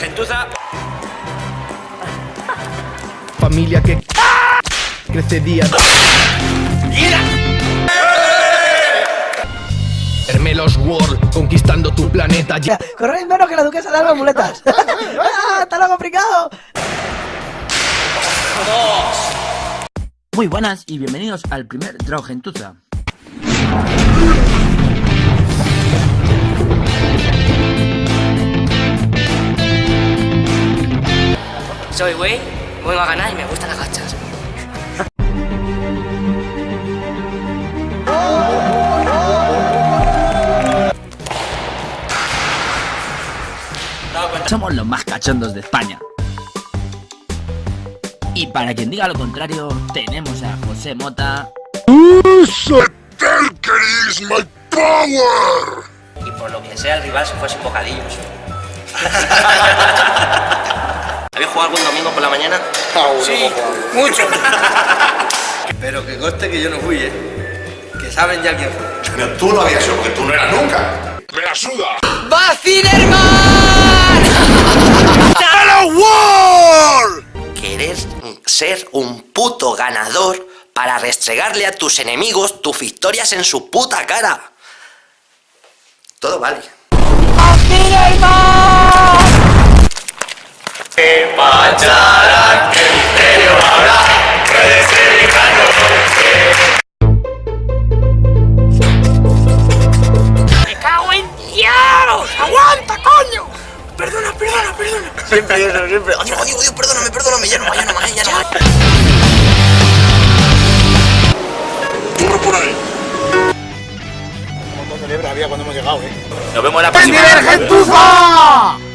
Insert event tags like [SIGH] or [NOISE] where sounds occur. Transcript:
gentuza. Familia que crece día. Hermelos World, conquistando tu planeta. Ya. Corréis menos que la duquesa de Alba Muletas. [LAUGHS] ¡Ah, ¡Está loco fricado! Muy buenas y bienvenidos al primer Draw Gentuza. Soy güey, vengo a ganar y me gustan las gachas. Somos los más cachondos de España. Y para quien diga lo contrario, tenemos a José Mota. Y por lo que sea, el rival se fue sin bocadillos. [LAUGHS] ¿Habéis jugado algún domingo por la mañana? Sí, mucho. [LAUGHS] Pero que conste que yo no fui, ¿eh? Que saben ya quién fue. Pero tú no habías sido, porque tú no eras nunca. ¡Me la suda! Querés ser un puto ganador para restregarle a tus enemigos tus victorias en su puta cara. Todo vale. ¡Me cago en Dios! ¡Aguanta, coño! Perdona, perdona, perdona. Siempre eso, siempre. Oye, oye, oye, perdóname, perdóname, ya no más, ya no más, ya no más. ¡Corre por ahí! montón de liebre había cuando hemos llegado, ¿eh? Nos vemos la ¡Primer próxima. gentuza!